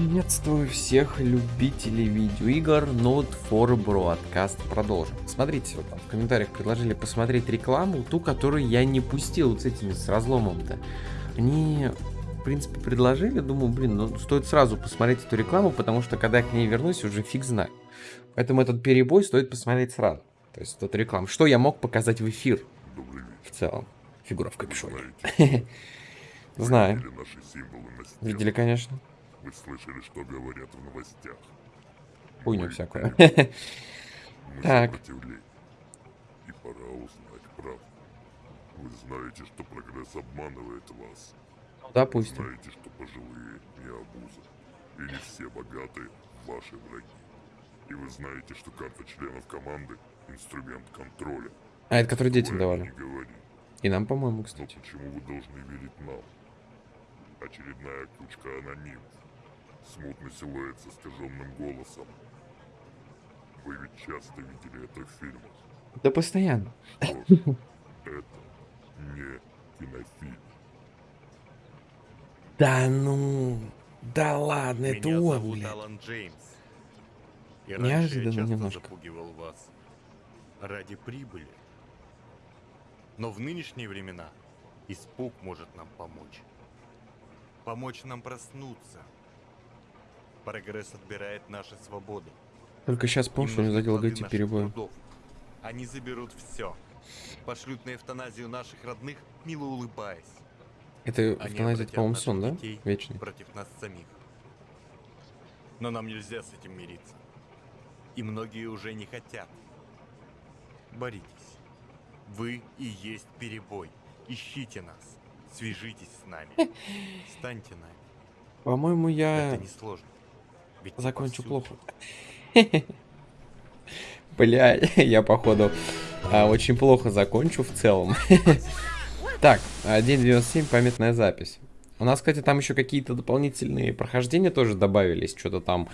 Приветствую всех любителей видеоигр Not for Broadcast. Продолжим. Смотрите, вот там в комментариях предложили посмотреть рекламу, ту, которую я не пустил вот с этими, с разломом-то. Они, в принципе, предложили, думаю, блин, ну стоит сразу посмотреть эту рекламу, потому что когда я к ней вернусь, уже фиг знаю. Поэтому этот перебой стоит посмотреть сразу. То есть эту рекламу. Что я мог показать в эфир? В целом. Фигура в капюшоне. Знаю. Видели, конечно. Вы слышали, что говорят в новостях? Хуйню всякую. Мы Так. И пора узнать правду. Вы знаете, что прогресс обманывает вас. Допустим. Знаете, что пожилые не обуза. И не все богатые ваши враги. И вы знаете, что карта членов команды – инструмент контроля. А, это который детям Вы давали. И нам, по-моему, Но кстати. почему вы должны верить нам? Очередная кучка анонимов. Смутный силуэт с искаженным голосом. Вы ведь часто видели это в фильмах. Да постоянно. Это не кинофильм. Да ну. Да ладно, это Меня он, зовут блядь. Алан Джеймс. И раньше Неожиданно я часто немножко. запугивал вас ради прибыли. Но в нынешние времена испуг может нам помочь. Помочь нам проснуться. Прогресс отбирает наши свободы. Только сейчас помню, что него нужны задел эти перебои. Они заберут все. Пошлют на эвтаназию наших родных, мило улыбаясь. Это эвтаназия, по-моему, сон, да? Вечный. против нас самих. Но нам нельзя с этим мириться. И многие уже не хотят. Боритесь. Вы и есть перебой. Ищите нас. Свяжитесь с нами. Станьте нами. По-моему, я Это несложно. Ведь закончу плохо. Бля, я, походу, а, очень плохо закончу в целом. Так, 1.97, памятная запись. У нас, кстати, там еще какие-то дополнительные прохождения тоже добавились. Что-то там...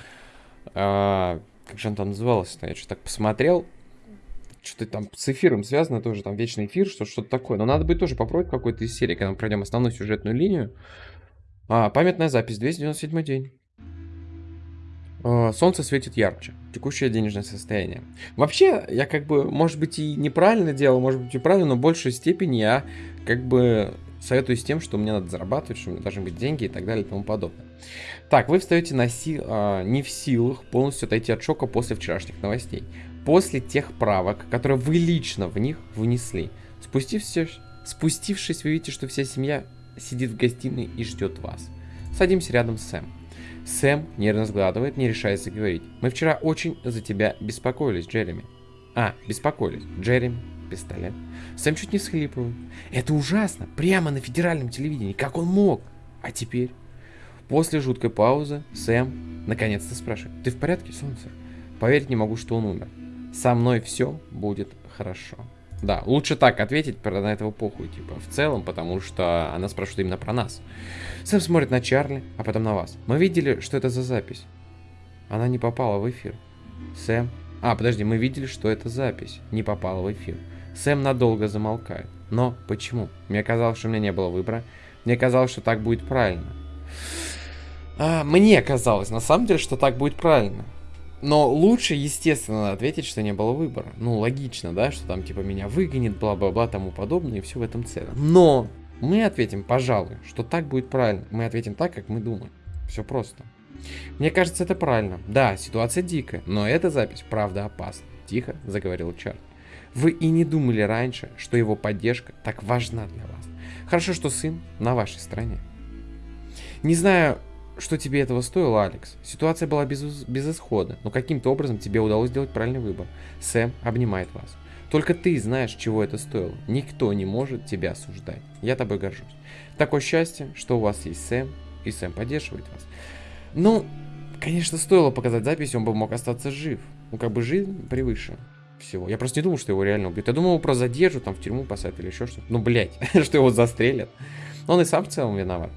а, как же он там назывался-то? Я что-то так посмотрел. Что-то там с эфиром связано тоже, там вечный эфир, что- что-то такое. Но надо будет тоже попробовать какой-то из серии, когда мы пройдем основную сюжетную линию. А, памятная запись, 297 день. А, Солнце светит ярче. Текущее денежное состояние. Вообще, я как бы, может быть, и неправильно делал, может быть, и правильно, но в большей степени я как бы советую с тем, что мне надо зарабатывать, что у меня должны быть деньги и так далее и тому подобное. Так, вы встаете на си- а, не в силах полностью отойти от шока после вчерашних новостей. После тех правок, которые вы лично в них внесли. Спустившись, спустившись, вы видите, что вся семья сидит в гостиной и ждет вас. Садимся рядом с Сэм. Сэм нервно сгладывает, не решаясь заговорить. Мы вчера очень за тебя беспокоились, Джереми. А, беспокоились. Джереми, пистолет. Сэм чуть не всхлипывает. Это ужасно. Прямо на федеральном телевидении. Как он мог? А теперь? После жуткой паузы Сэм наконец-то спрашивает. Ты в порядке, солнце? Поверить не могу, что он умер. Со мной все будет хорошо. Да, лучше так ответить, про на этого похуй, типа, в целом, потому что она спрашивает именно про нас. Сэм смотрит на Чарли, а потом на вас. Мы видели, что это за запись. Она не попала в эфир. Сэм... А, подожди, мы видели, что эта запись не попала в эфир. Сэм надолго замолкает. Но почему? Мне казалось, что у меня не было выбора. Мне казалось, что так будет правильно. А, мне казалось, на самом деле, что так будет правильно. Но лучше, естественно, ответить, что не было выбора. Ну, логично, да, что там типа меня выгонит, бла-бла-бла, тому подобное, и все в этом целом. Но мы ответим, пожалуй, что так будет правильно. Мы ответим так, как мы думаем. Все просто. Мне кажется, это правильно. Да, ситуация дикая, но эта запись, правда, опасна. Тихо заговорил Чарли. Вы и не думали раньше, что его поддержка так важна для вас. Хорошо, что сын на вашей стороне. Не знаю, что тебе этого стоило, Алекс. Ситуация была без, безысходна, но каким-то образом тебе удалось сделать правильный выбор. Сэм обнимает вас. Только ты знаешь, чего это стоило. Никто не может тебя осуждать. Я тобой горжусь. Такое счастье, что у вас есть Сэм, и Сэм поддерживает вас. Ну, конечно, стоило показать запись, он бы мог остаться жив. Ну, как бы жизнь превыше всего. Я просто не думал, что его реально убьют. Я думал, его просто задержат, там в тюрьму посадят или еще что-то. Ну, блядь, что его застрелят. Но он и сам в целом виноват.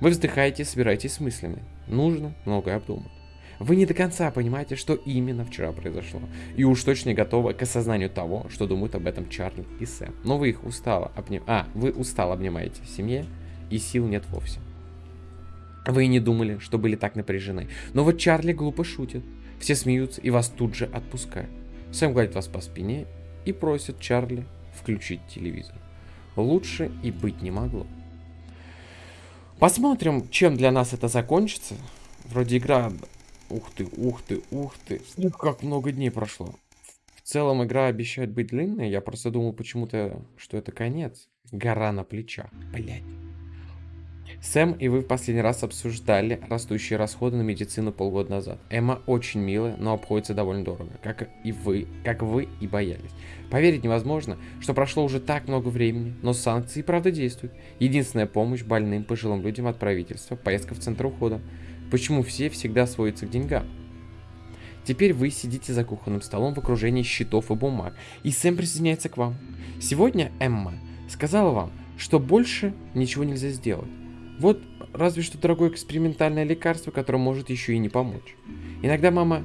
Вы вздыхаете, собираетесь с мыслями. Нужно многое обдумать. Вы не до конца понимаете, что именно вчера произошло. И уж точно не готовы к осознанию того, что думают об этом Чарли и Сэм. Но вы их устало обним... А, вы устало обнимаете в семье, и сил нет вовсе. Вы и не думали, что были так напряжены. Но вот Чарли глупо шутит. Все смеются и вас тут же отпускают. Сэм гладит вас по спине и просит Чарли включить телевизор. Лучше и быть не могло. Посмотрим, чем для нас это закончится. Вроде игра... Ух ты, ух ты, ух ты. Ух, как много дней прошло. В целом игра обещает быть длинной. Я просто думал почему-то, что это конец. Гора на плечах. Блять. Сэм и вы в последний раз обсуждали растущие расходы на медицину полгода назад. Эмма очень милая, но обходится довольно дорого, как и вы, как вы и боялись. Поверить невозможно, что прошло уже так много времени, но санкции правда действуют. Единственная помощь больным пожилым людям от правительства – поездка в центр ухода. Почему все всегда сводятся к деньгам? Теперь вы сидите за кухонным столом в окружении счетов и бумаг, и Сэм присоединяется к вам. Сегодня Эмма сказала вам, что больше ничего нельзя сделать. Вот разве что дорогое экспериментальное лекарство, которое может еще и не помочь. Иногда мама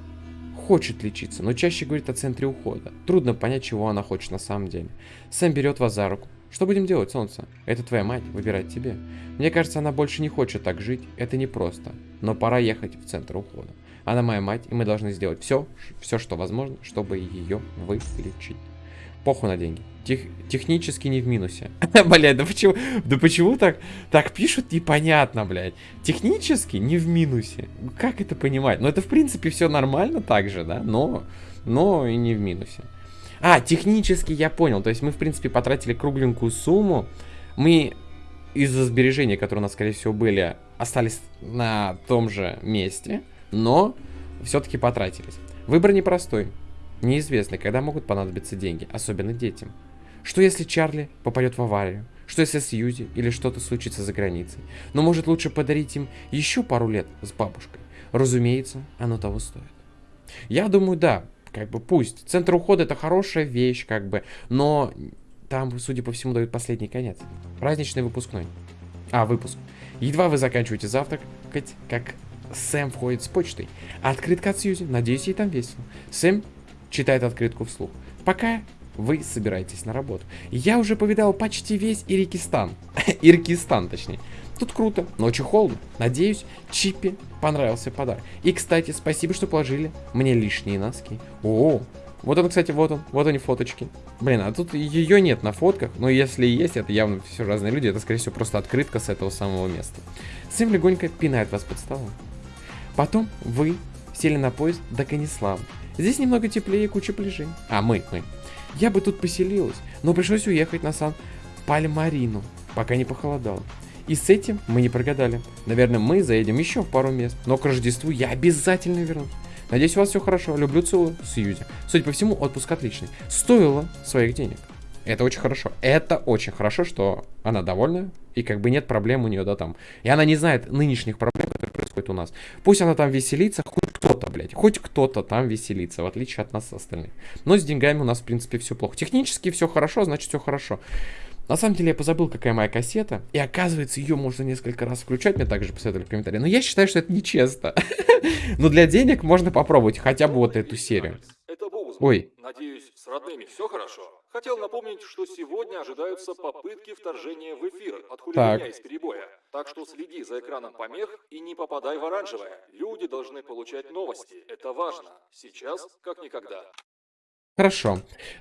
хочет лечиться, но чаще говорит о центре ухода. Трудно понять, чего она хочет на самом деле. Сэм берет вас за руку. Что будем делать, солнце? Это твоя мать, выбирать тебе. Мне кажется, она больше не хочет так жить, это непросто. Но пора ехать в центр ухода. Она моя мать, и мы должны сделать все, все, что возможно, чтобы ее вылечить. Похуй на деньги. Тех, технически не в минусе. блядь, да почему, да почему так, так пишут, непонятно, блядь. Технически не в минусе. Как это понимать? Ну, это, в принципе, все нормально так же, да, но, но и не в минусе. А, технически я понял. То есть мы, в принципе, потратили кругленькую сумму. Мы из-за сбережений, которые у нас, скорее всего, были, остались на том же месте, но все-таки потратились. Выбор непростой. Неизвестно, когда могут понадобиться деньги, особенно детям. Что если Чарли попадет в аварию? Что если Сьюзи или что-то случится за границей? Но может лучше подарить им еще пару лет с бабушкой? Разумеется, оно того стоит. Я думаю, да, как бы пусть. Центр ухода это хорошая вещь, как бы, но там, судя по всему, дают последний конец. Праздничный выпускной. А, выпуск. Едва вы заканчиваете завтракать, как Сэм входит с почтой. Открытка от Сьюзи. Надеюсь, ей там весело. Сэм читает открытку вслух. Пока вы собираетесь на работу. Я уже повидал почти весь Ирикистан. Иркистан, точнее. Тут круто, но очень холодно. Надеюсь, Чиппи понравился подарок. И, кстати, спасибо, что положили мне лишние носки. О, вот он, кстати, вот он, вот они фоточки. Блин, а тут ее нет на фотках, но если есть, это явно все разные люди, это, скорее всего, просто открытка с этого самого места. Сэм легонько пинает вас под столом. Потом вы сели на поезд до Канислава. Здесь немного теплее и куча пляжей. А, мы, мы. Я бы тут поселилась, но пришлось уехать на Сан-Пальмарину, пока не похолодало. И с этим мы не прогадали. Наверное, мы заедем еще в пару мест, но к Рождеству я обязательно вернусь. Надеюсь, у вас все хорошо. Люблю, целую, Сьюзи. Судя по всему, отпуск отличный. Стоило своих денег. Это очень хорошо. Это очень хорошо, что она довольна, и как бы нет проблем у нее, да, там. И она не знает нынешних проблем, которые происходят у нас. Пусть она там веселится, кто-то, блядь, хоть кто-то там веселится, в отличие от нас остальных. Но с деньгами у нас, в принципе, все плохо. Технически все хорошо, значит, все хорошо. На самом деле я позабыл, какая моя кассета. И оказывается, ее можно несколько раз включать. Мне также посоветовали в комментарии. Но я считаю, что это нечестно. Но для денег можно попробовать хотя бы вот эту серию. Ой. Надеюсь, с родными все хорошо? Хотел напомнить, что сегодня ожидаются попытки вторжения в эфир от хулиганя из перебоя. Так что следи за экраном помех и не попадай в оранжевое. Люди должны получать новости. Это важно. Сейчас как никогда. Хорошо.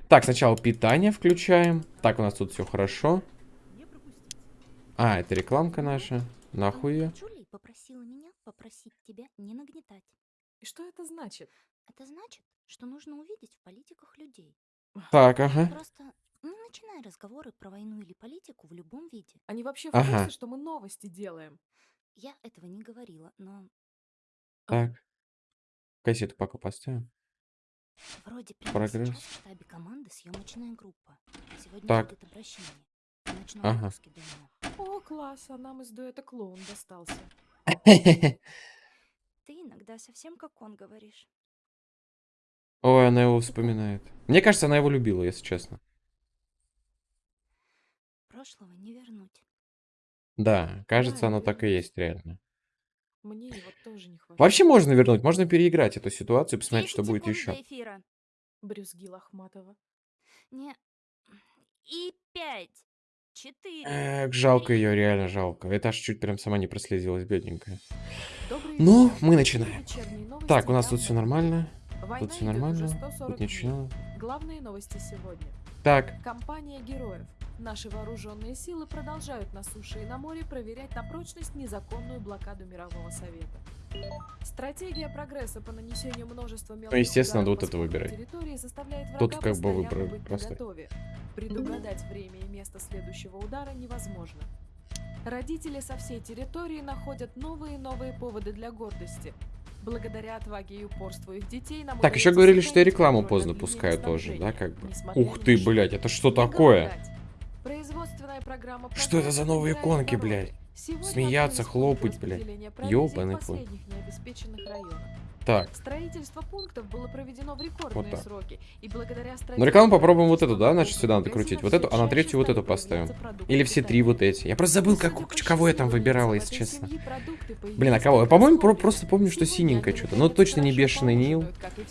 Так, сначала питание включаем. Так, у нас тут все хорошо. А, это рекламка наша. Нахуй ее. Джули попросила меня попросить тебя не нагнетать. И что это значит? Это значит, что нужно увидеть в политиках людей. Так, ага. Просто не начинай разговоры про войну или политику в любом виде. Они вообще в Ага. курсе, что мы новости делаем? Я этого не говорила, но Так. Кассету пока поставим. вроде прямо Прогресс. сейчас в штабе команды съемочная группа. Сегодня Так. будет обращение. Ночном Ага. выпуске. О, класс, а нам из дуэта клоун достался. Ты иногда совсем как он говоришь. Ой, она его вспоминает. Мне кажется, она его любила, если честно. Прошлого не вернуть. Да, кажется, Да, оно так и есть. реально. Мне его тоже не хватает. Вообще можно вернуть, можно переиграть эту ситуацию и посмотреть, что 10 будет еще. эфира. Брюзги Лохматова. Не. И пять, четыре. Эх, жалко ее, реально жалко. Это аж чуть прям сама не прослезилась, бедненькая. Добрый Ну, мы начинаем. Так, у нас тут все нормально. Война Тут все нормально. 140 Тут ничего. Главные новости сегодня. Так, Компания героев. Наши вооруженные силы продолжают на суше и на море проверять на прочность незаконную блокаду Мирового Совета. Стратегия прогресса по нанесению множества мелких Ну, естественно, надо вот это выбирать. территории заставляет врага Тут как бы выбрали быть просто. Предугадать время и место следующего удара невозможно. Родители со всей территории находят новые и новые поводы для гордости. Благодаря отваге и упорству их детей нам так, еще говорили, что и сохранить рекламу поздно линиями тоже, да, как бы. Ух ты, блядь, это что такое? Что это за новые иконки, блядь? Смеяться, хлопать, блядь. Ёбаный в Так, Строительство пунктов было проведено в рекордные Вот так. сроки, и благодаря ну рекламу попробуем вот эту, да, значит, сюда надо крутить. Вот эту, а на третью вот эту поставим. Или все три вот эти. Я просто забыл, как, по кого я там выбирал, если честно. Блин, а кого? Я, по-моему, про- просто помню, что синенькое что-то. Но наконец, точно не бешеный Нил.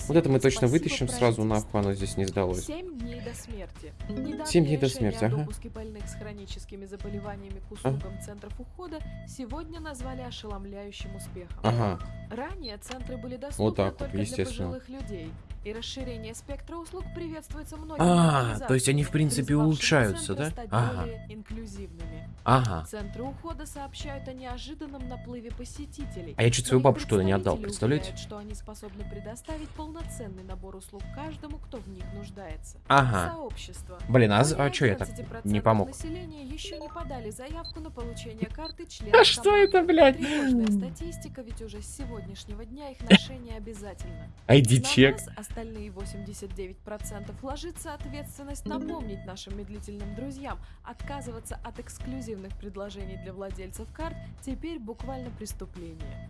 Вот это мы точно вытащим сразу, нахуй оно здесь не сдалось. Семь дней до смерти. Недавнее дней до смерти, ага. допуске больных с хроническими заболеваниями к услугам центров ухода сегодня назвали ошеломляющим успехом. Ага. Ранее центры были доступны Вот так вот, естественно. для пожилых людей, и расширение спектра услуг приветствуется многими А, то есть они, в принципе, улучшаются, да? Ага. инклюзивными. Ага. Центры ухода сообщают о неожиданном наплыве посетителей. А я чуть свою бабушку туда не отдал, представляете? уверяют, что они способны предоставить полноценный набор услуг каждому, кто в них нуждается. Ага. Сообщество. Блин, а, а что я так 11% не помог? населения еще не подали заявку на получение карты члена А что это, блядь? Статистика, ведь уже с сегодняшнего дня их ношение обязательно. Айди На чек. нас, остальные 89%, ложится ответственность напомнить нашим медлительным друзьям, отказываться от эксклюзивных предложений для владельцев карт теперь буквально преступление.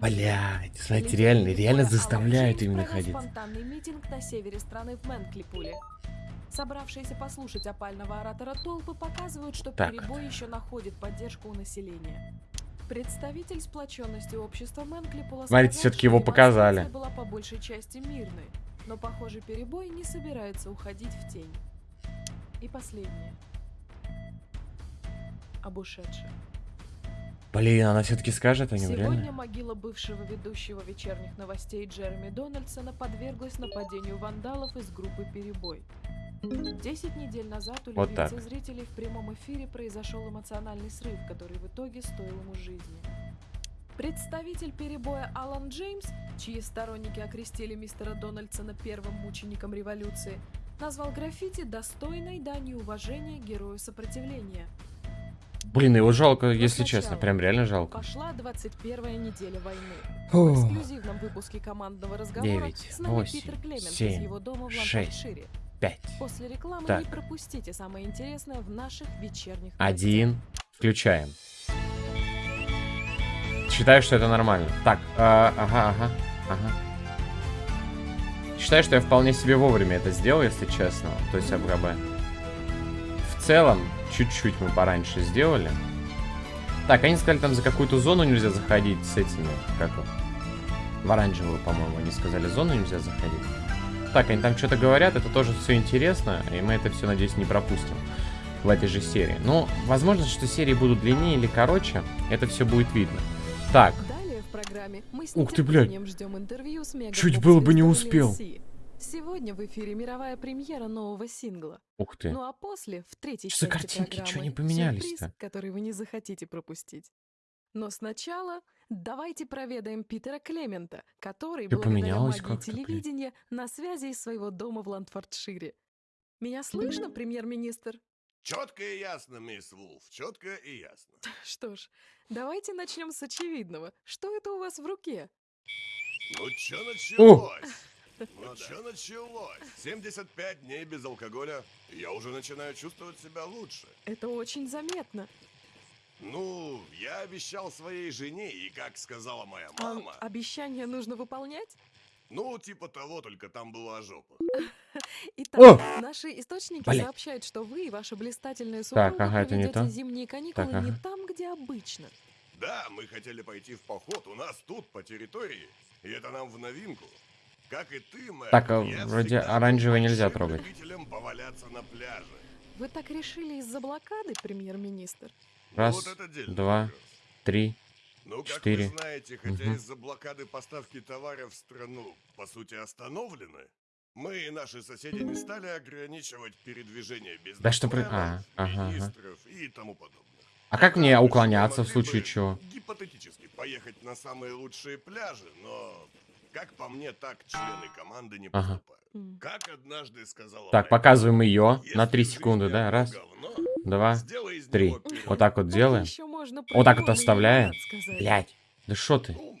Блядь, знаете, реально, реально Алан заставляют именно ходить. спонтанный митинг на севере страны в Мэнклипуле. Собравшиеся послушать опального оратора толпы показывают, что Так перебой еще находит поддержку у населения. Представитель сплоченности общества Мэнклипула Смотрите, что его показали. была по большей части мирной, но, похоже, перебой не собирается уходить в тень. И последнее. Об ушедших. Блин, она все-таки скажет о нем, Сегодня реально? могила бывшего ведущего вечерних новостей Джереми Дональдсона подверглась нападению вандалов из группы «Перебой». Десять недель назад у Вот так. зрителей в прямом эфире произошел эмоциональный срыв, который в итоге стоил ему жизни. Представитель перебоя Алан Джеймс, чьи сторонники окрестили мистера Дональдсона первым мучеником революции, назвал граффити достойной данью уважения герою сопротивления. Блин, его жалко, Но если честно, прям реально жалко. Пошла 21 неделя войны. В Фу. эксклюзивном выпуске командного разговора Девять, с нами восемь, Питер Клемент из семь, его дома в Ланкашире. Пять. После рекламы Так. не пропустите самое интересное в наших вечерних Один. Включаем. Считаю, что это нормально. Так, а, ага, ага, ага. Считаю, что я вполне себе вовремя это сделал, если честно. То есть АБГБ. В целом, чуть-чуть мы пораньше сделали. Так, они сказали, там за какую-то зону нельзя заходить с этими, как в оранжевую, по-моему, они сказали, зону нельзя заходить. Так, они там что-то говорят, это тоже все интересно, и мы это все, надеюсь, не пропустим в этой же серии. Но, возможно, что серии будут длиннее или короче, это все будет видно. Так, Далее в программе мы с Ух ты, блядь. Чуть было бы не успел. Сегодня в эфире мировая премьера нового сингла. ух ты. Ну а после, в третьей Что части картинки? Программы, они поменялись-то? сюрприз, который вы не захотите пропустить. Но сначала давайте проведаем Питера Клемента, который, Всё благодаря магии телевидения, на связи из своего дома в Ландфордшире. Меня слышно, премьер-министр? Четко и ясно, мисс Вулф, четко и ясно. Что ж, давайте начнем с очевидного. Что это у вас в руке? Ну чё началось? Ну чё началось? 75 дней без алкоголя, я уже начинаю чувствовать себя лучше. Это очень заметно. Ну, я обещал своей жене, и как сказала моя А, мама, обещание нужно выполнять? ну, типа того, только там была жопа. Итак, О! наши источники сообщают, что вы и ваша блистательная Так, супруга ага, это не проведете то. зимние каникулы Так, не там, где обычно. Да, мы хотели пойти в поход у нас тут, по территории, и это нам в новинку. Как и ты, мэр, Так, а я вроде оранжевый нельзя трогать. поваляться на пляже. Вы так решили из-за блокады, премьер-министр? Раз, вот два, три. Ну, как четыре. вы знаете, хотя Мгм. из-за блокады поставки товаров в страну, по сути, остановлены, мы и наши соседи не стали ограничивать передвижение без Да что при- а, ага, ага. министров и тому подобное. А как мне уклоняться в случае чего? Гипотетически поехать на самые лучшие пляжи, но, как по мне, так члены команды не Ага. поступают. Как однажды сказала Так, показываем ее Если на 3 в жизни секунды, да? Раз, говно, два, три. Вот так вот Так делаем. Вот так вот оставляем. Блять. Да что ты? Ну,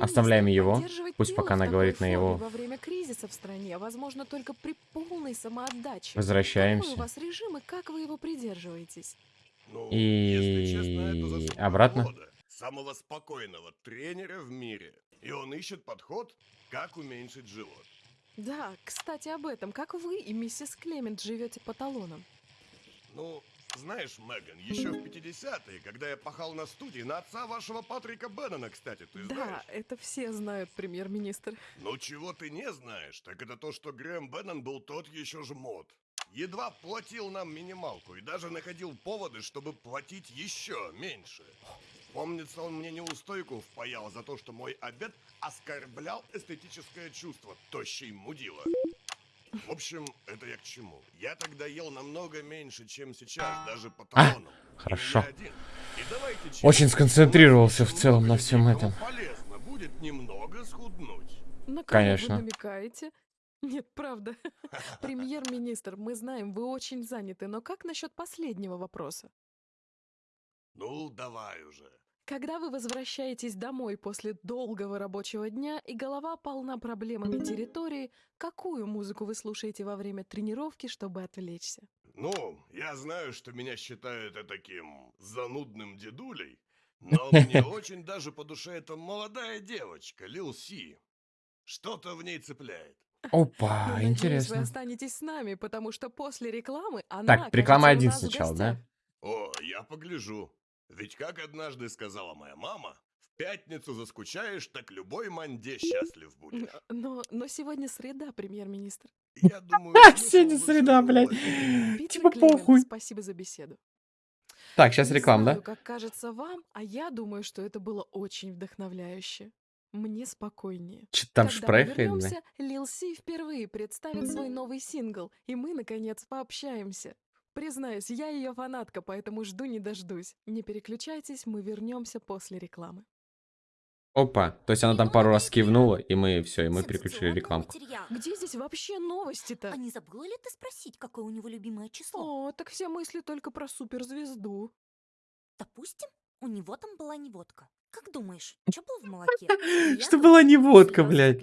Оставляем его. Пусть пока она говорит на его. Во время кризиса в стране возможно только при полной самоотдаче. Возвращаемся. Какой у вас режим и как вы его придерживаетесь? Ну, И если честно, обратно? Клода, самого спокойного тренера в мире. И он ищет подход, как уменьшить живот. Да, кстати, об этом. Как вы и миссис Клемент живете по талонам? Ну, знаешь, Меган, еще в 50-е, когда я пахал на студии, на отца вашего Патрика Беннона, кстати, ты Да, знаешь? это все знают, премьер-министр. Но чего ты не знаешь, так это то, что Грэм Беннон был тот еще жмот. Едва платил нам минималку и даже находил поводы, чтобы платить еще меньше. Помнится, он мне неустойку впаял за то, что мой обед оскорблял эстетическое чувство тощей мудила. В общем, это я к чему. Я тогда ел намного меньше, чем сейчас, даже по А, талонам. И хорошо. Очень сконцентрировался в целом на всем этом. Полезно будет немного схуднуть. На Конечно. вы намекаете? Нет, правда. Премьер-министр, мы знаем, вы очень заняты, но как насчет последнего вопроса? Ну, давай уже. Когда вы возвращаетесь домой после долгого рабочего дня и голова полна проблемами территории, какую музыку вы слушаете во время тренировки, чтобы отвлечься? Ну, я знаю, что меня считают таким занудным дедулей, но мне очень даже по душе эта молодая девочка, Лил Си. Что-то в ней цепляет. Опа, Но, надеюсь, вы интересно. останетесь с нами, потому что после рекламы она Так, реклама один сначала, да? О, я погляжу. Ведь как однажды сказала моя мама, в пятницу заскучаешь, так любой манде счастлив будешь. Но, но сегодня среда, премьер-министр. Я думаю, Сегодня среда, блядь. Типа похуй. Спасибо за беседу. Так, сейчас реклама, да? как кажется вам, а я думаю, что это было очень вдохновляюще. Мне спокойнее. Что-то там вернемся, Лил Си впервые представит свой новый сингл, и мы, наконец, пообщаемся. Признаюсь, я ее фанатка, поэтому жду не дождусь. Не переключайтесь, мы вернемся после рекламы. Опа, то есть она там пару раз кивнула, и мы все, и мы переключили рекламку. Где здесь вообще новости-то? А не забыла ли ты спросить, какое у него любимое число? О, так все мысли только про суперзвезду. Допустим, у него там была не водка. Как думаешь, что было в молоке? Что была не водка, блядь.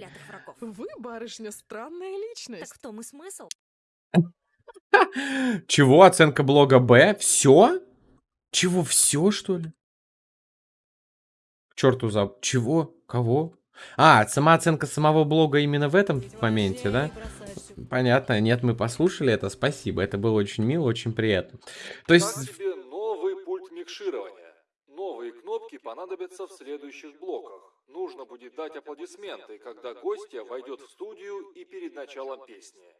Вы, барышня, странная Так личность. в том и смысл. Чего? Оценка блога Б? Все? Чего, все, что ли? К черту за... Чего? Кого? А, сама оценка самого блога именно в этом моменте, да? Понятно. Нет, мы послушали это, спасибо. Это было очень мило, очень приятно. То есть... Как тебе новый пульт микширования? Новые кнопки понадобятся в следующих блоках. Нужно будет дать аплодисменты, когда гостья войдет в студию и перед началом песни.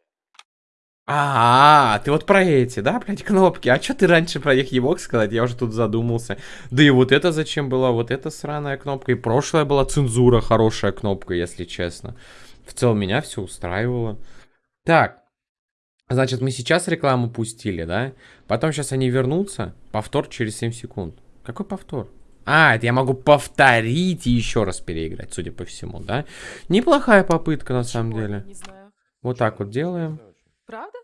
А, ты вот про эти, да, блядь, кнопки. А что ты раньше про них не мог сказать? Я уже тут задумался. Да и вот это зачем была? Вот эта сраная кнопка. И прошлая была цензура, хорошая кнопка, если честно. В целом меня все устраивало. Так, значит, мы сейчас рекламу пустили, да? Потом сейчас они вернутся. Повтор через 7 секунд. Какой повтор? А, это я могу повторить и еще раз переиграть, судя по всему, да? Неплохая попытка, на самом деле. Вот так вот делаем. Правда?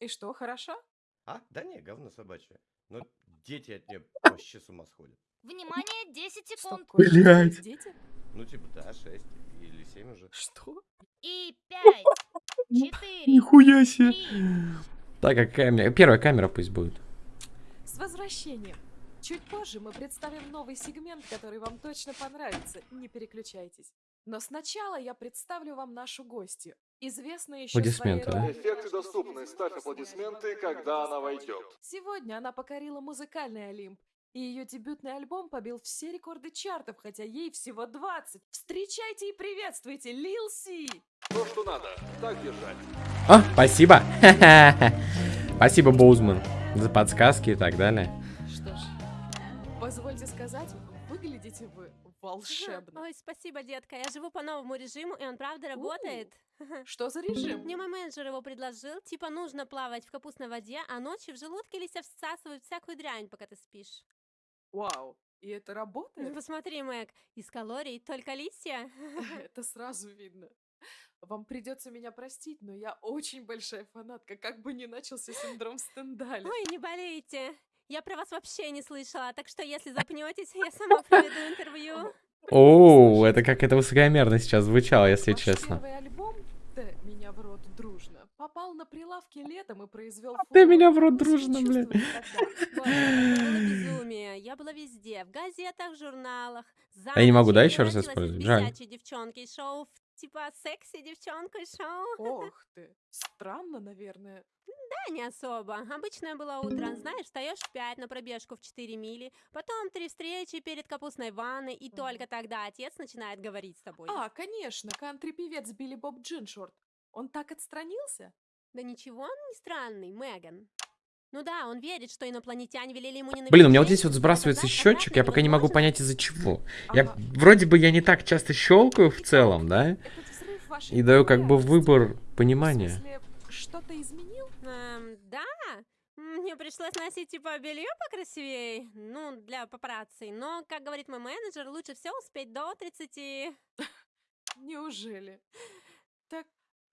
И что, хорошо? А? Да не, говно собачье. Но дети от нее вообще с ума сходят. Внимание, 10 Что секунд. Блядь. Дети? Ну, типа, да, 6 или 7 уже. Что? И 5, 4, Нихуя себе. 3, Так, а камера... Первая камера пусть будет. С возвращением! Чуть позже мы представим новый сегмент, который вам точно понравится. Не переключайтесь. Но сначала я представлю вам нашу гостью. Известная еще своей Аплодисменты, да? Эффекты доступны, ставь аплодисменты, когда она войдет. Сегодня она покорила музыкальный Олимп. И ее дебютный альбом побил все рекорды чартов, хотя ей всего 20. Встречайте и приветствуйте Лил Си! То, что надо. Так держать. О, спасибо. Спасибо, Боузман, за подсказки и так далее. Что ж, позвольте сказать, выглядите вы волшебно. Ой, спасибо, детка. Я живу по новому режиму, и он правда работает. Что за режим? Мне мой менеджер его предложил. Типа нужно плавать в капустной воде, а ночью в желудке листья всасывают всякую дрянь, пока ты спишь. Вау, и это Ну, работает? посмотри, Мэг, из калорий только листья. Это сразу видно. Вам придется меня простить, но я очень большая фанатка, как бы ни начался синдром Стендаля. Ой, не болейте. Я про вас вообще не слышала, так что если запнетесь, я сама проведу интервью. О, это как это высокомерно сейчас звучало, если честно. первый альбом «Т меня в рот дружно» попал на прилавки летом и произвел Ты фурор. меня в рот дружно, бля. чувствовали тогда? Боже, это было безумие. Я была везде, в газетах, журналах. А я не могу, да, еще раз использовать? Жаль. девчонки шоу типа секси девчонку шоу. Ох ты, странно, наверное. Да, не особо. Обычное было утро. Знаешь, встаешь в 5 на пробежку в 4 мили, потом три встречи перед капустной ванной, и только тогда отец начинает говорить с тобой. А, конечно, кантри-певец Билли Боб Джиншорт. Он так отстранился? Да ничего он не странный, Меган. Ну да, он верит, что инопланетяне велели ему не Блин, у меня вот здесь вот сбрасывается счетчик, я пока не могу понять из-за чего. Я вроде бы я не так часто щелкаю в целом, да? И даю как бы выбор понимания. что-то изменил? Эм, да, мне пришлось носить типа белье покрасивее, ну, для папарацци, но, как говорит мой менеджер, лучше все успеть до 30. Неужели? Так,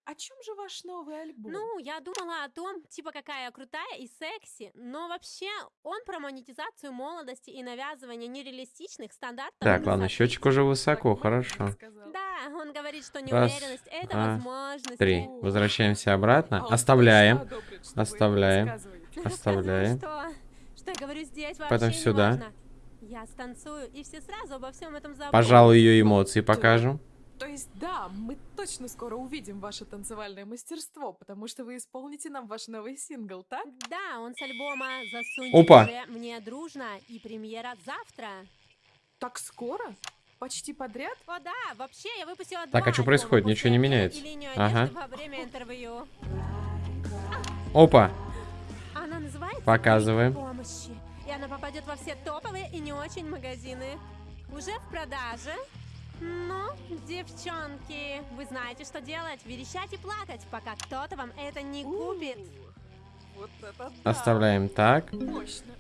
о чем же ваш новый альбом? Ну, я думала о том, типа, какая я крутая и секси, но вообще он про монетизацию молодости и навязывание нереалистичных стандартов. Так, ладно, счетчик уже высоко, хорошо. сказал. Да, он говорит, что Раз, неуверенность это два, возможность. Три. Возвращаемся А обратно. Оставляем. Оставляем. Оставляем. Что? Что я говорю здесь вообще Потом сюда. Я станцую, и все сразу обо всем этом забудут. Пожалуй, ее эмоции покажем. То есть, да, мы точно скоро увидим ваше танцевальное мастерство, потому что вы исполните нам ваш новый сингл, так? Да, он с альбома «Засунь Опа. мне дружно» и премьера завтра. Так скоро? Почти подряд? О да, вообще я выпустила Так, а альбома происходит? Ничего не меняется. Ага. одежды во время интервью. Опа. Она называется Показываем. «Крик помощи», и она попадет во все топовые и не очень магазины. Уже в продаже. Ну, девчонки, вы знаете, что делать. Верещать и плакать, пока кто-то вам это не купит. Вот это да. Оставляем так. Мощно.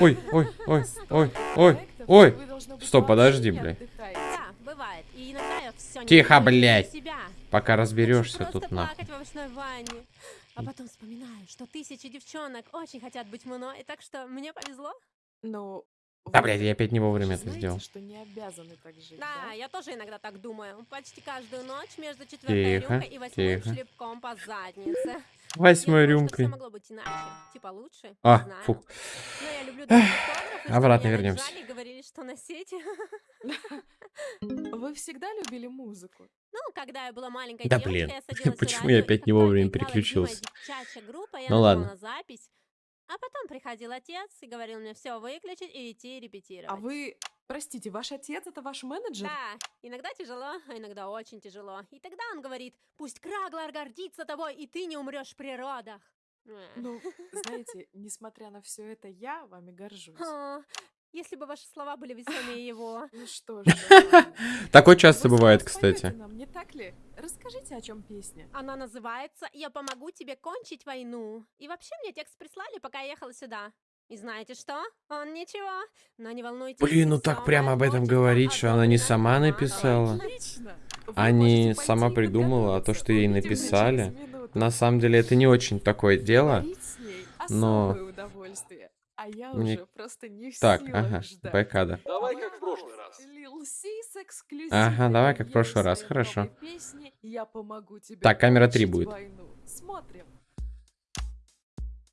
Ой, ой, ой, ой, ой, ой. Стоп, подожди, блядь. отдыхаете. Да, бывает. И иногда я все Тихо, блядь. себя. Пока разберешься тут нахуй. А потом вспоминаю, что тысячи девчонок очень хотят быть мной, так что мне повезло. Ну, Да, блядь, я опять не вовремя это знаете, сделал. что не обязаны так жить, Да, да? я тоже иногда так думаю. Почти каждую ночь между четвертой Тихо, рюмкой и восьмым тихо. шлепком по заднице. Восьмой Я рюмкой. могло быть иначе. Типа лучше, А, знаю. фу. Но я люблю чтобы Обратно вернемся. говорили, что носить. Вы всегда любили музыку? Ну, когда я была маленькой Да девочкой, блин, я садилась почему я опять не вовремя переключился? девчачья группа, я Ну ладно. на запись, а потом приходил отец и говорил мне все выключить и идти репетировать. А вы, простите, ваш отец это ваш менеджер? Да, иногда тяжело, а иногда очень тяжело. И тогда он говорит, пусть Краглар гордится тобой, и ты не умрешь в природах. Э. Ну, знаете, несмотря на все это, я вами горжусь. О, если бы ваши слова были весомее его. Ну что ж. Такое часто бывает, кстати. нам, не так ли? Расскажите, о чем песня. Она называется «Я помогу тебе кончить войну». И вообще мне текст прислали, пока я ехала сюда. И знаете что? Он ничего. Но не волнуйтесь. Блин, ну так прямо об этом говорить, что она не сама написала. А не сама придумала, а то, что ей написали. На самом деле это не очень такое дело. Но- особое удовольствие. А я Мне- уже просто не в Так, силах ага, ждать. бэкада. Давай как в прошлый раз. Lil Sis эксклюзивной Ага, давай как в прошлый раз, хорошо. песни «Я помогу тебе Так, камера три кончить будет. войну». Смотрим.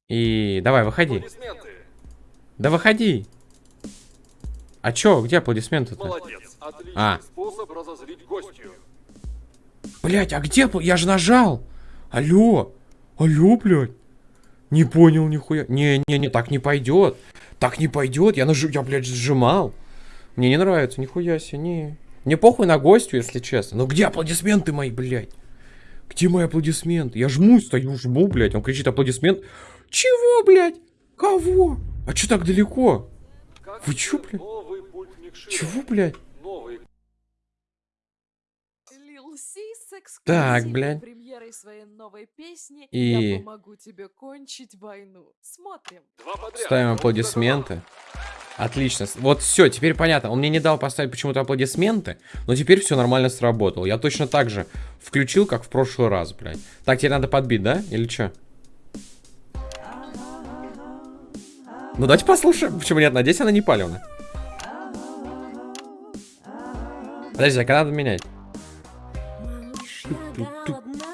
И давай, выходи. Аплодисменты. Да выходи. А чё, где аплодисменты-то? Молодец. Отличный А. способ разозлить гостью. Блять, а где? Я же нажал. Алло. Алло, блядь. Не понял нихуя. Не-не-не, так не пойдет. Так не пойдет. Я нажу, я, блядь, сжимал. Мне не нравится, нихуя себе, не. Мне похуй на гостю, если честно. Но где аплодисменты мои, блядь? Где мои аплодисменты? Я жму, стою, жму, блядь. Он кричит аплодисмент. Чего, блядь? Кого? А чё так далеко? Как Вы чё, блядь? Чего, блядь? Так, блядь. Премьерой своей новой песни И- «Я помогу тебе кончить войну». Смотрим. Ставим аплодисменты. Отлично. Вот все, теперь понятно. Он мне не дал поставить почему-то аплодисменты, но теперь все нормально сработало. Я точно так же включил, как в прошлый раз, блядь. Так, теперь надо подбить, да? Или что? Ну давайте послушаем. Почему нет? Надеюсь, она не палевна. Подожди, а когда надо менять?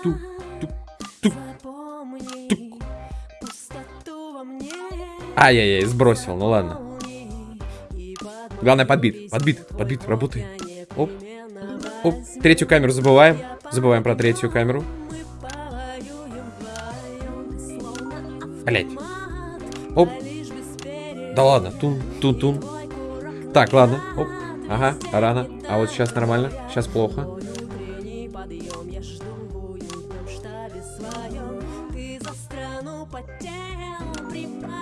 Тук, тук, тук. Ай-яй-яй, сбросил, ну ладно. Главное, подбит, подбит, подбит, работай. Оп, Оп, третью камеру забываем. Забываем про третью камеру. Блять. Оп. А Да ладно, тун, тун, тун. Твой курок Так, ладно. Оп. Ага, рано. А вот сейчас нормально. Сейчас плохо.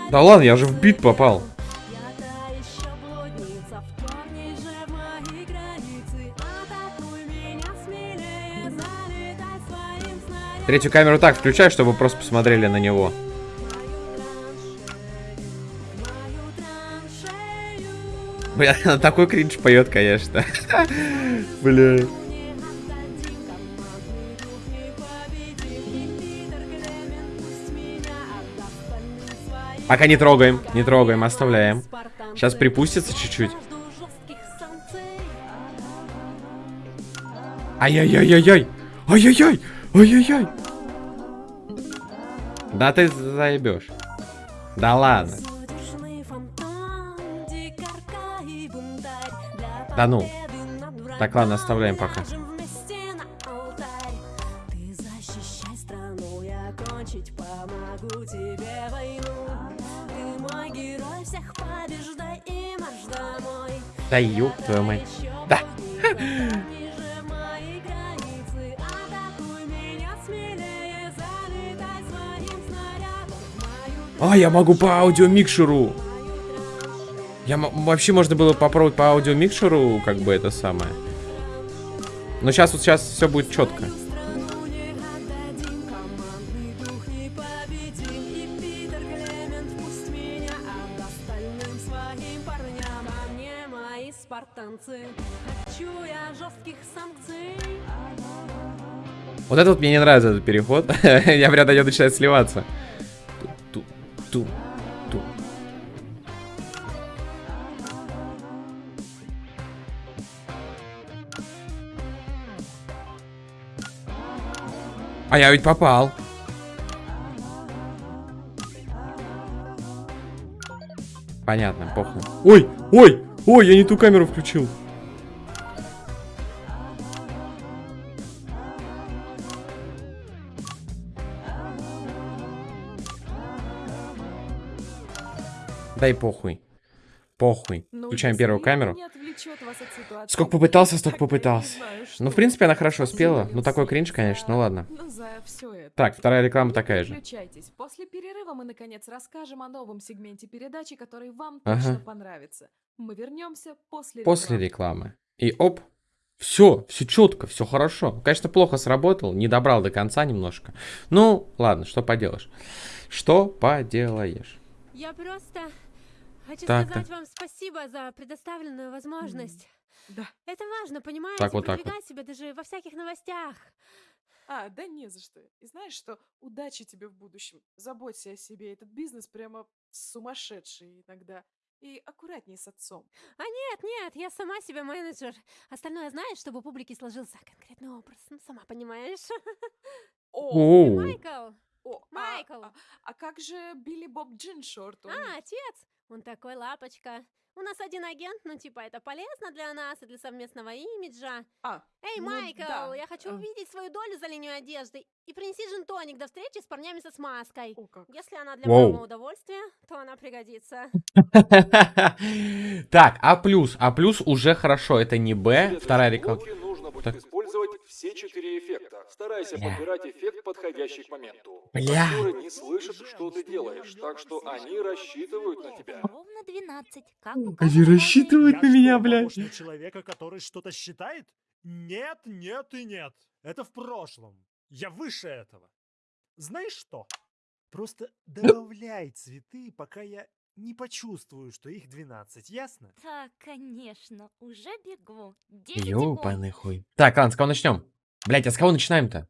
Да ладно, я же в бит попал. Третью камеру так включай, чтобы просто посмотрели на него. Бля, она такой кринж поет, конечно. Бля. Пока не трогаем, не трогаем, оставляем. Сейчас припустится чуть-чуть. Ай-яй-яй-яй-яй! Ай-яй-яй! Ай-яй-яй! Да ты заебешь. Да ладно. Да ну. Так, ладно, оставляем пока. Да ёб твою мать. Да. А, я могу по аудиомикшеру. Я вообще можно было попробовать по аудиомикшеру, как бы это самое. Но сейчас вот сейчас все будет четко. Вот это вот мне не нравится этот переход. я прям до него начинаю сливаться. Ту, ту. А я ведь попал. Понятно, похуй. Ой, ой, ой, я не ту камеру включил. Дай похуй. Похуй. Ну, Включаем первую камеру. Сколько попытался, столько попытался. знаю, Ну, в принципе, она хорошо спела. Ну, такой кринж, конечно, ну ладно. Ну, за все это. Так, вторая реклама такая же. После перерыва мы, наконец, расскажем о новом сегменте передачи, который вам Ага. точно понравится. Мы вернемся после После рекламы. рекламы. И оп. Все, все четко, все хорошо. Конечно, плохо сработал, не добрал до конца немножко. Ну, ладно, что поделаешь. Что поделаешь? Я просто хочу Так, сказать так. вам спасибо за предоставленную возможность. Да. Это важно, понимаете, Так, вот так продвигать себя даже во всяких новостях. А, да не за что. И знаешь что? Удачи тебе в будущем. Заботься о себе. Этот бизнес прямо сумасшедший иногда. И аккуратней с отцом. А нет, нет, я сама себе менеджер. Остальное знаешь, чтобы у публики сложился конкретный образ. Ну, сама понимаешь. О. Майкл! О, а- Майкл! А, а как же Билли Боб Джиншорт? Он- А, отец! Он такой лапочка. У нас один агент, ну типа это полезно для нас и для совместного имиджа. А, Эй, Ну Майкл, да, я хочу э. увидеть свою долю за линию одежды. И принеси джин-тоник до встречи с парнями со смазкой. о как. Если она для Воу. моего удовольствия, то она пригодится. Так, А плюс. А плюс уже хорошо. Это не Б. Вторая реклама. Так. использовать все четыре эффекта. Старайся Бля. подбирать эффект, подходящий к моменту. Бля. Актеры не слышат, что ты делаешь, так что они рассчитывают на тебя. Ровно 12. Как Они рассчитывают на меня, блядь. человека, который что-то считает? Нет, нет и нет. Это в прошлом. Я выше этого. Знаешь что? Просто добавляй цветы, пока я не почувствую, что их 12, ясно? Да, конечно. Уже бегу. 10 Ёбаный хуй. Так, ладно, с кого начнем? Блять, а с кого начинаем-то?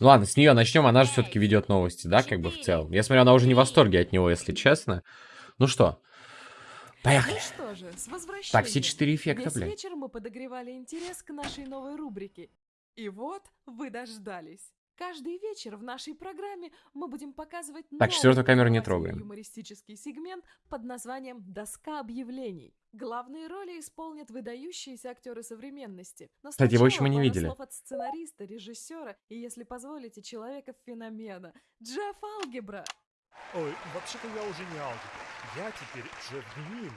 Ну ладно, с нее начнем, она же все-таки ведет новости, да, как бы в целом. Я смотрю, она уже не в восторге от него, если честно. Ну что, поехали. Ну что же, с возвращением. Так, все четыре эффекта, Весь блядь. вечер мы подогревали интерес к нашей новой рубрике. И вот вы дождались. Каждый вечер в нашей программе мы будем показывать Так, новый четвертую камеру не трогаем. юмористический сегмент под названием «Доска объявлений». Главные роли исполнят выдающиеся актеры современности. Но Кстати, его еще мы не видели. слов от сценариста, режиссера и, если позволите, человека-феномена Джефф Алгебра. Ой, вообще-то я уже не алгебра. Я теперь Джефф.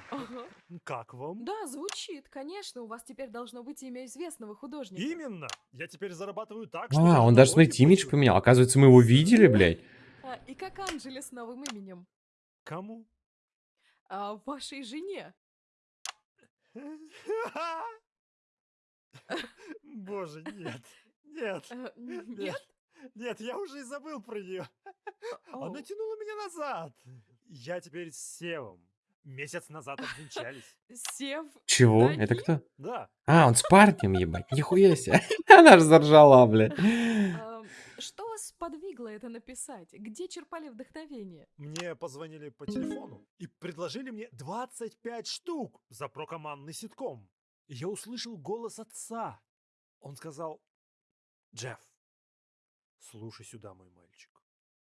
Ага. Как вам? Да, звучит, конечно, у вас теперь должно быть имя известного художника. Именно. Я теперь зарабатываю так, что А, он даже, смотрите, имидж поменял. Оказывается, мы его видели, блядь. А, и как Анджели с новым именем? Кому? А, вашей жене. Боже, нет. Нет. Н- Нет. Нет? Я уже и забыл про нее. Она тянула меня назад. Я теперь с Севом. Месяц назад обвенчались. Сев. Чего? Это кто? Да. А, он с парнем, ебать. Нихуя себе. Она же заржала, блядь. А, Что вас сподвигло это написать? Где черпали вдохновение? Мне позвонили по телефону и предложили мне 25 штук за прокомандный ситком. Я услышал голос отца. Он сказал, Джефф, слушай сюда, мой мальчик.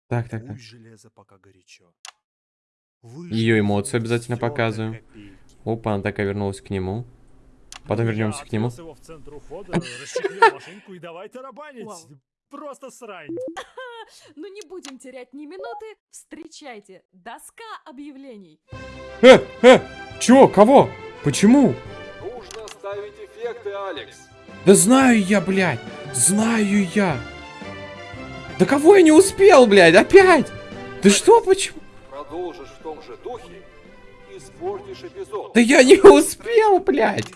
Так, так, так. Железо пока горячо. Её эмоции обязательно показываем. копейки. Опа, она такая вернулась к нему. Потом Ну, вернемся к нему. его в центр ухода, машинку и давай тарабанить. Вау. Просто срань. Ну не будем терять ни минуты. Встречайте, доска объявлений. Э, э, чего, кого? Почему? Нужно ставить эффекты, Алекс. Да знаю я, блядь. Знаю я. Да кого я не успел, блядь, опять? Ты что, почему? Продолжишь в том же духе, испортишь эпизод. Да я не успел, блядь.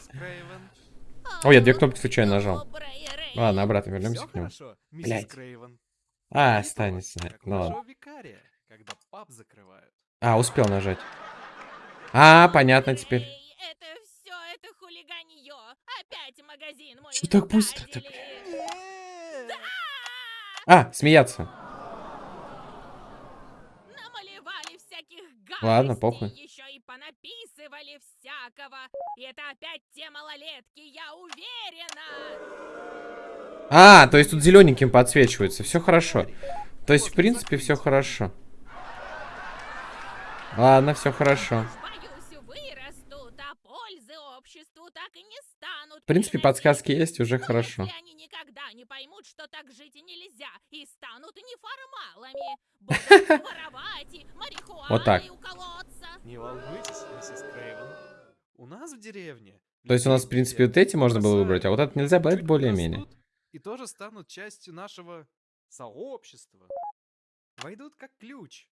Ой, я две кнопки случайно нажал. Ладно, обратно вернемся к нему. Блядь. А, останется. Ну ладно. А, успел нажать. А, понятно теперь. Это все, это хулиганье. Опять магазин мой Что так быстро-то, нагадили. А, смеяться. Ладно, похуй. Еще и понаписывали всякого. И это опять те малолетки, я уверена. А, то есть тут зелененьким подсвечивается. Все хорошо. То есть, в принципе, все хорошо. Ладно, все хорошо. А. В принципе, подсказки есть, уже хорошо. они никогда не поймут, что так жить и нельзя, и станут неформалами, будут воровать и Вот так. марихуаной уколоться. Не волнуйтесь, миссис Крейвен. У нас в деревне. То есть у нас, в принципе, вот эти можно было выбрать, а вот это нельзя, чуть более-менее. И тоже станут частью нашего сообщества. Войдут как ключ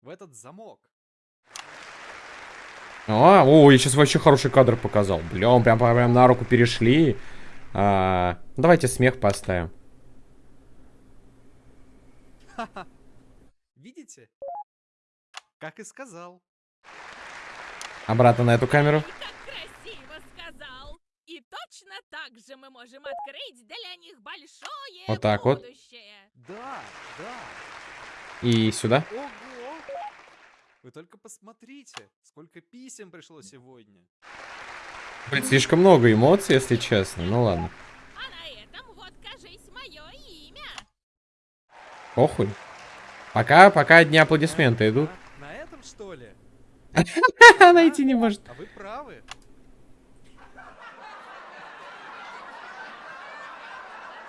в этот замок. А, о, я сейчас вообще хороший кадр показал. Бля, он прям, прям на руку перешли. А, давайте смех поставим. Видите? Как и сказал. Обратно на эту камеру. Как красиво сказал. И точно так же мы можем открыть для них большое Вот так вот. будущее. Да, да. И сюда. Ого! Вы только посмотрите, сколько писем пришло сегодня. Блин, слишком много эмоций, если честно. Ну ладно. А на этом вот, кажись, мое имя. Похуй. Пока, пока одни аплодисменты идут. На этом что ли? Найти не может. А вы правы.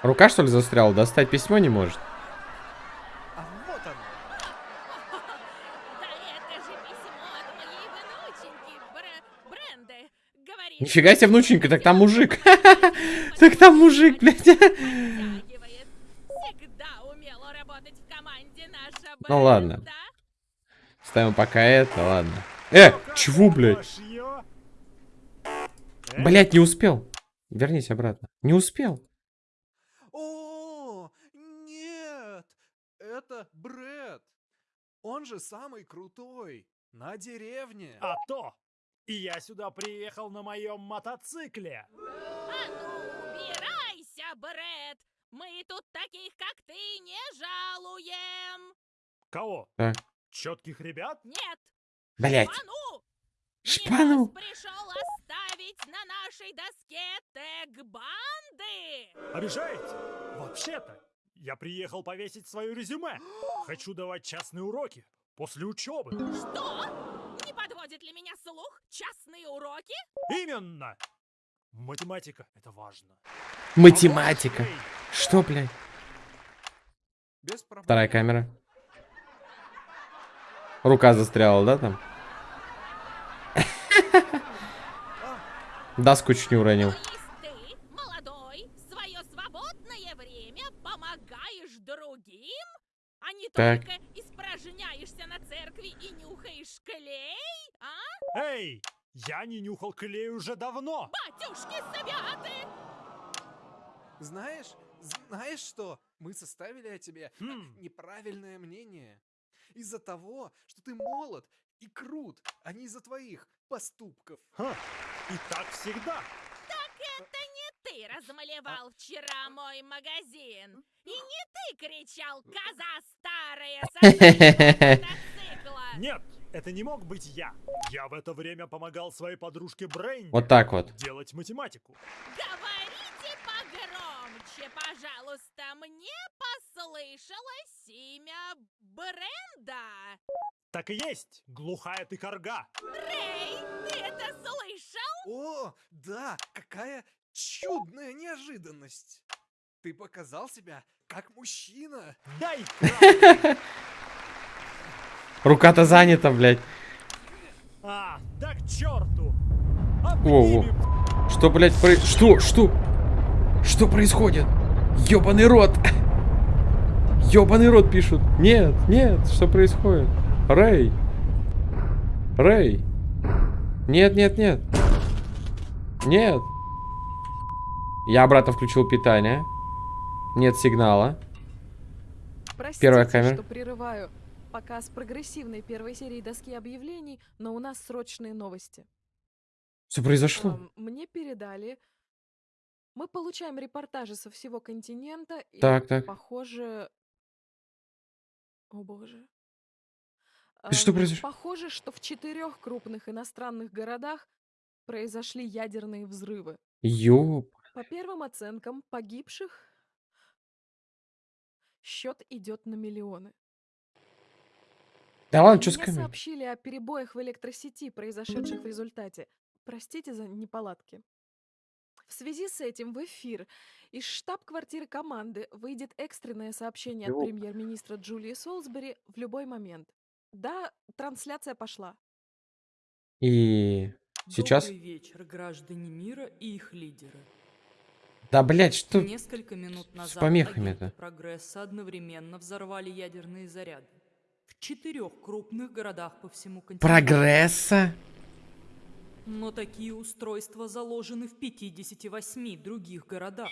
Рука, что ли, застряла? Достать письмо не может. А вот оно. Да это же письмо от моей внученьки, Бр- Бренды. Говорит, Нифига себе, внученька, так там мужик. Так там мужик, блядь. Подтягивает. Всегда умела работать в команде наша Ну ладно. Ставим пока это, ладно. Э, чего, блядь? Блядь, не успел. Вернись обратно. Не успел. О, нет! Это Брэд. Он же самый крутой. На деревне. А то! И я сюда приехал на моем мотоцикле. А ну, убирайся, Брэд! Мы тут таких, как ты, не жалуем! Кого? Так. Четких ребят? Нет! Блядь. Шпану! Шпану? Пришел оставить на нашей доске тег банды! Обижаете? Вообще-то, я приехал повесить свое резюме. Хочу давать частные уроки после учебы. Что? Не подводит ли меня слух? Частные уроки? Именно! Математика — это важно. Математика. Что, блядь? Вторая камера. Рука застряла, да, там? Доску чуть не уронил. То есть ты, молодой, в свое свободное время помогаешь другим? А не Так. только испражняешься на церкви и нюхаешь клей? А? Эй, я не нюхал клей уже давно. Батюшки святы! Знаешь, знаешь что? Мы составили о тебе э, Хм. неправильное мнение. Из-за того, что ты молод и крут, а не из-за твоих поступков. Ха, И так всегда. Так это не ты размалевал вчера мой магазин. И не ты кричал «Коза старая!» Нет, это не мог быть я. Я в это время помогал своей подружке Брейнди Вот так вот. делать математику. Говорите погромче, пожалуйста. Мне послышалось имя Бренда. Так и есть, глухая ты корга. Рэй, ты это слышал? О, да, какая чудная неожиданность. Ты показал себя как мужчина. Дай Рука-то занята, блядь. А, да к черту! Во-во. Что, блядь, про... Что? Что? Что происходит? Ёбаный рот! Ёбаный рот пишут. Нет, нет, что происходит? Рэй. Рэй. Нет, нет, нет. Нет. Я обратно включил питание. Нет сигнала. Простите, Первая камера. что прерываю показ прогрессивной первой серии доски объявлений, но у нас срочные новости. Что произошло? Мне передали. Мы получаем репортажи со всего континента. И, Так, так. Похоже... О боже. И что произошло? Похоже, что в четырех крупных иностранных городах произошли ядерные взрывы. Ёб. По первым оценкам погибших счет идет на миллионы. Да ладно, что с Мне камерой? сообщили о перебоях в электросети, произошедших в результате. Простите за неполадки. В связи с этим в эфир из штаб-квартиры команды выйдет экстренное сообщение от Ёп. премьер-министра Джулии Солсбери в любой момент. Да, трансляция пошла. И сейчас... Добрый вечер, граждане мира и их лидеры. Да, блядь, что Несколько минут с назад помехами-то? агенты Прогресса одновременно взорвали ядерные заряды в четырех крупных городах по всему континенту. Прогресса? Но такие устройства заложены в 58 других городах.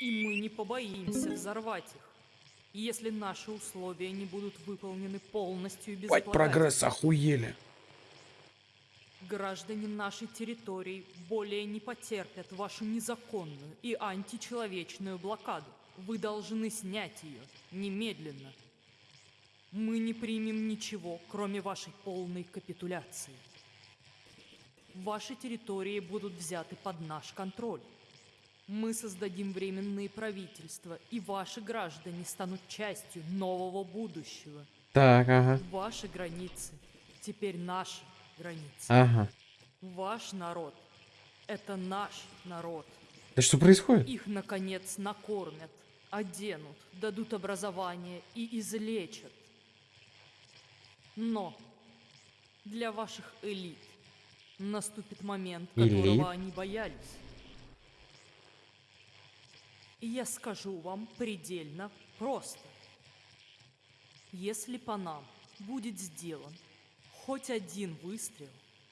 И мы не побоимся взорвать их, если наши условия не будут выполнены полностью и Бать, безотлагательно. прогресс охуели. Граждане нашей территории более не потерпят вашу незаконную и античеловечную блокаду. Вы должны снять ее немедленно. Мы не примем ничего, кроме вашей полной капитуляции. Ваши территории будут взяты под наш контроль. Мы создадим временные правительства, и ваши граждане станут частью нового будущего. Так, ага. Ваши границы теперь наши границы. Ага. Ваш народ – это наш народ. Да что происходит? Их, наконец, накормят, оденут, дадут образование и излечат. Но для ваших элит наступит момент, Элит? которого они боялись. Я скажу вам предельно просто. Если по нам будет сделан хоть один выстрел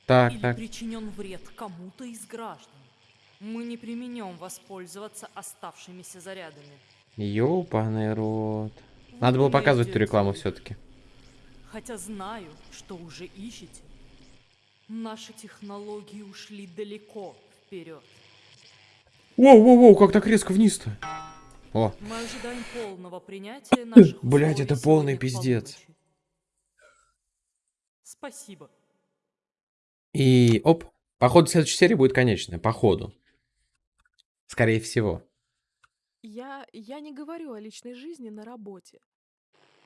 Так, или так. причинен вред кому-то из граждан, мы не применем воспользоваться оставшимися зарядами. Ёбаный рот. Надо было показывать эту рекламу все-таки. Хотя знаю, что уже ищете. Наши технологии ушли далеко вперед. Воу-воу-воу, как так резко вниз-то? О, Мы ожидаем полного принятия наших блять, это полный пиздец. Спасибо. И оп, походу следующей серии будет конечная, походу. Скорее всего. Я, я не говорю о личной жизни на работе.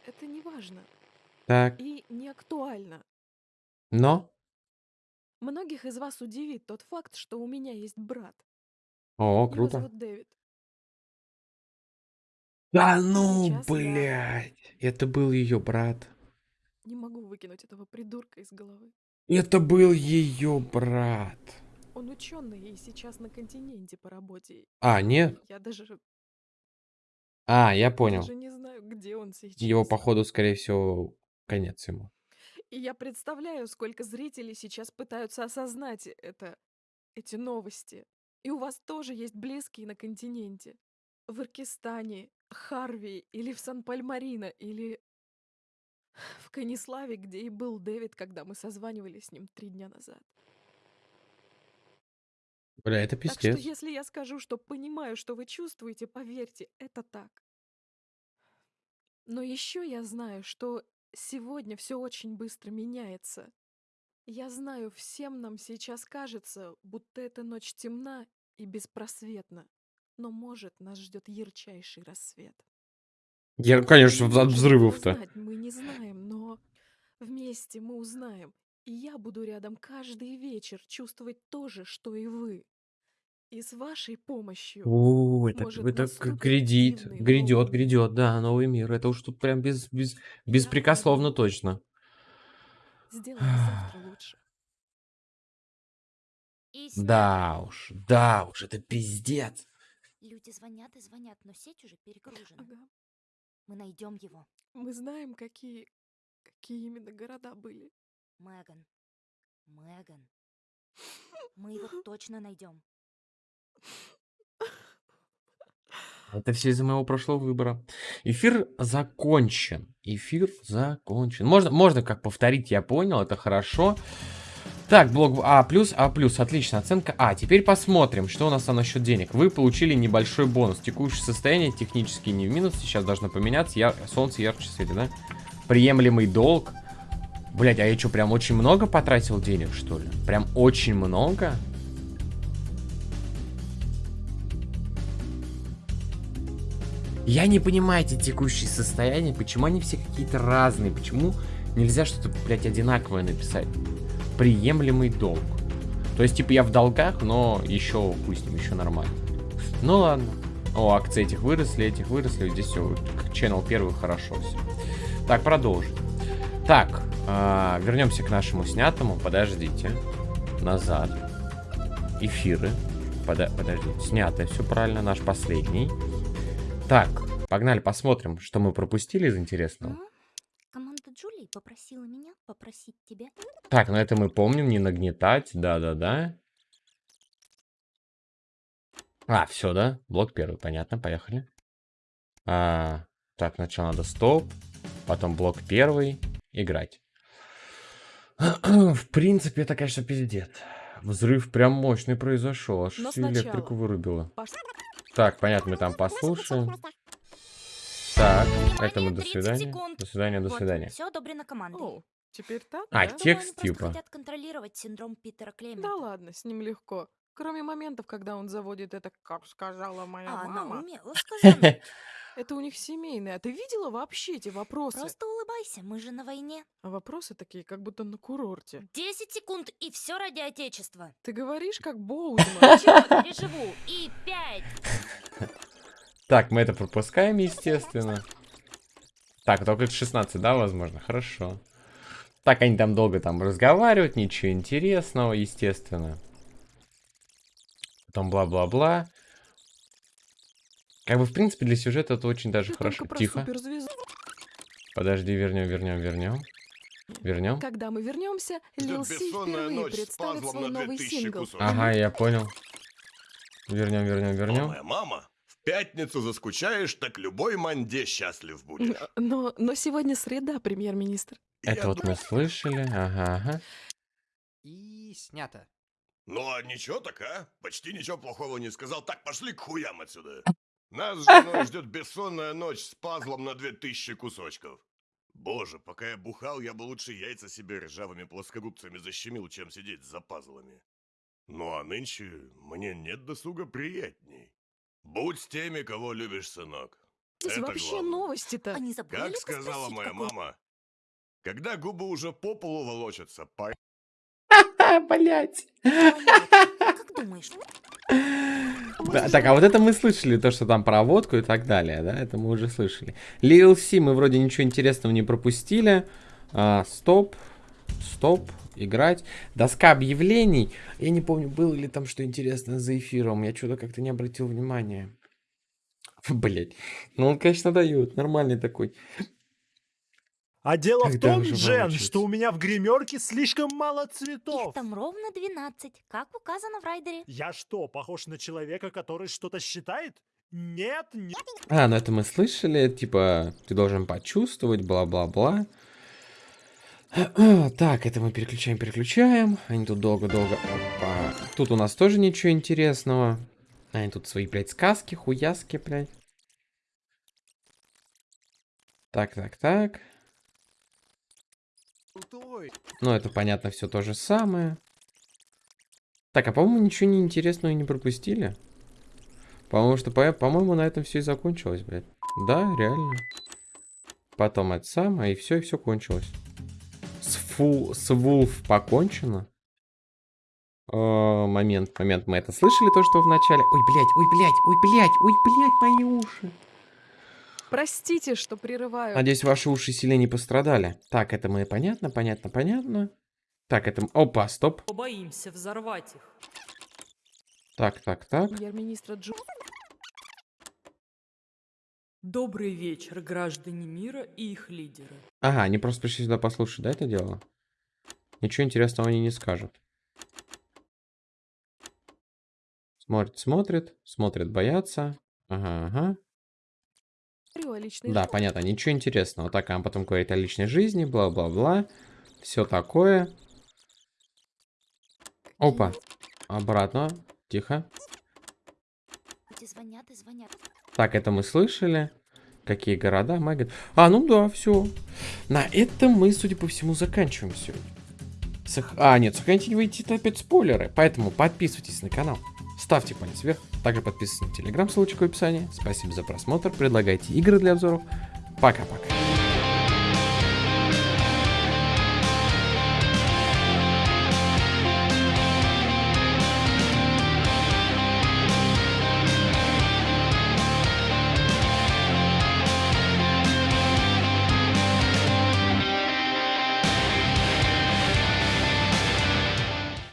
Это не важно. Так. И не актуально. Но? Многих из вас удивит тот факт, что у меня есть брат. О, Его круто. зовут Дэвид. Да ну, Сейчас я- блядь. Это был ее брат. Не могу выкинуть этого придурка из головы. Это был ее брат. Он ученый и сейчас на континенте по работе. А, нет? Я даже, А, я понял. даже не знаю, где он сейчас. Его, походу, скорее всего, конец ему. И я представляю, сколько зрителей сейчас пытаются осознать это, эти новости. И у вас тоже есть близкие на континенте. В Иркистане, Харви или в Сан-Пальмарино, или в Каниславе, где и был Дэвид, когда мы созванивались с ним три дня назад. Бля, это Так что пиздец. если я скажу, что понимаю, что вы чувствуете, поверьте, это так. Но еще я знаю, что сегодня все очень быстро меняется. Я знаю, всем нам сейчас кажется, будто эта ночь темна и беспросветна. Но может нас ждет ярчайший рассвет. Я, конечно, от взрывов-то. Мы не знаем, но вместе мы узнаем. И я буду рядом каждый вечер чувствовать то же, что и вы. И с вашей помощью О, это, это грядит, грядет, грядет, да, новый мир. Это уж тут прям без, без, беспрекословно точно. Сделаем завтра лучше. Да уж, да уж, это пиздец. Люди звонят и звонят, но сеть уже перегружена. Ага. Мы найдем его. Мы знаем, какие, какие именно города были. Меган. Меган. Мы его точно найдем. Это все из-за моего прошлого выбора. Эфир закончен. Эфир закончен. Можно, можно как повторить, я понял, это хорошо. Так, блок А+, А+, отлично, оценка А. Теперь посмотрим, что у нас там насчет денег. Вы получили небольшой бонус. Текущее состояние технически не в минус, сейчас должно поменяться. Яр... Солнце ярче светит, да? Приемлемый долг. Блять, а я что, прям очень много потратил денег, что ли? Прям очень много? Я не понимаю эти текущие состояния, почему они все какие-то разные, почему нельзя что-то, блядь, одинаковое написать. Приемлемый долг. То есть, типа, я в долгах, но еще, пусть им еще нормально. Ну ладно. О, акции этих выросли, этих выросли, здесь все, channel первый, хорошо все. Так, продолжим. Так, а, вернемся к нашему снятому, подождите. Назад. Эфиры. Пода подождите, снятое, все правильно, наш последний. Так, погнали, посмотрим, что мы пропустили из интересного. Команда Джулии попросила меня попросить тебя. Так, ну это мы помним, не нагнетать, да-да-да. А, все, да? Блок первый, понятно, поехали. А, так, сначала надо стоп, потом блок первый, играть. В принципе, это, конечно, пиздец. Взрыв прям мощный произошел, аж Но всю электрику сначала вырубило. пош- Так, понятно, мы там послушаем. Так, это мы до свидания. До свидания, до свидания. Все одобрено командой. О, теперь так, А, да? текст типа. хотят контролировать синдром Питера Клемента. Да ладно, с ним легко. Кроме моментов, когда он заводит это, как сказала моя А она мама. умела сказать. Это у них семейное. А ты видела вообще эти вопросы? Просто улыбайся, мы же на войне. А вопросы такие, как будто на курорте. 10 секунд и все ради отечества. Ты говоришь, как Боузман. Ничего, переживу. И 5. Так, мы это пропускаем, естественно. Так, только это 16, да, возможно? Хорошо. Так, они там долго там разговаривают, ничего интересного, естественно. Потом бла-бла-бла. Как бы, в принципе, для сюжета это очень даже Ты хорошо. Тихо. Подожди, вернем, вернем, вернем. Вернем. Когда мы вернемся, Лил Си впервые представит свой новый 2000 сингл. Ага, я понял. Вернем, вернем, вернем. моя мама, в пятницу заскучаешь, так любой манде счастлив будешь. Но, но сегодня среда, премьер-министр. Это вот мы слышали. Ага, ага. И снято. Ну а ничего так, а? Почти ничего плохого не сказал. Так, пошли к хуям отсюда. Нас с женой ждет бессонная ночь с пазлом на 2000 кусочков. Боже, пока я бухал, я бы лучше яйца себе ржавыми плоскогубцами защемил, чем сидеть за пазлами. Ну а нынче мне нет досуга приятней. Будь с теми, кого любишь, сынок. Здесь Это вообще главное. новости-то. А не забыли Как сказала моя какой- мама, когда губы уже по полу волочатся, пора Блять. Как думаешь? Да, так, а вот это мы слышали, то, что там про водку и так далее, да, это мы уже слышали. Lil C мы вроде ничего интересного не пропустили. А, стоп, стоп, играть. Доска объявлений. Я не помню, было ли там что интересное за эфиром. Я что-то как-то не обратил внимания. Блять. Ну, он, конечно, дает. Нормальный такой. А дело в Когда том, уже Джен, что у меня в гримерке слишком мало цветов. Их там ровно 12, как указано в райдере. Я что, похож на человека, который что-то считает? Нет, нет. А, ну это мы слышали, типа, ты должен почувствовать, бла-бла-бла. Так, это мы переключаем, переключаем. Они тут долго-долго... Опа. Тут у нас тоже ничего интересного. Они тут свои, блядь, сказки, хуяски, блядь. Так, так, так. Ну, это понятно, все то же самое. Так, а по-моему, ничего не интересного не пропустили. Потому что, по- по-моему, на этом все и закончилось, блядь. Да, реально. Потом это самое, и все, и все кончилось. С, фу, с Вулф покончено. О, момент, момент, мы это слышали, то, что в начале... Ой, блядь, ой, блядь, ой, блядь, ой, блядь, мои уши. Простите, что прерываю. Надеюсь, ваши уши сильно не пострадали. Так, это мы понятно, понятно, понятно. Так, это... Опа, стоп. Побоимся взорвать их. Так, так, так. Премьер-министра Джо... Добрый вечер, граждане мира и их лидеры. Ага, они просто пришли сюда послушать, да, это дело? Ничего интересного они не скажут. Смотрит, смотрит, смотрит, боятся. Ага, ага. Да, понятно, ничего интересного. Так, а потом говорит о личной жизни, бла-бла-бла. Все такое. Опа. Обратно. Тихо. Эти звонят и звонят. Так, это мы слышали. Какие города? Мэган. А, ну да, все. На этом мы, судя по всему, заканчиваем сегодня. Сох- А, нет, сохраните не выйти опять спойлеры. Поэтому подписывайтесь на канал. Ставьте палец вверх. Также подписывайтесь на телеграм, ссылочка в описании. Спасибо за просмотр. Предлагайте игры для обзоров. Пока-пока.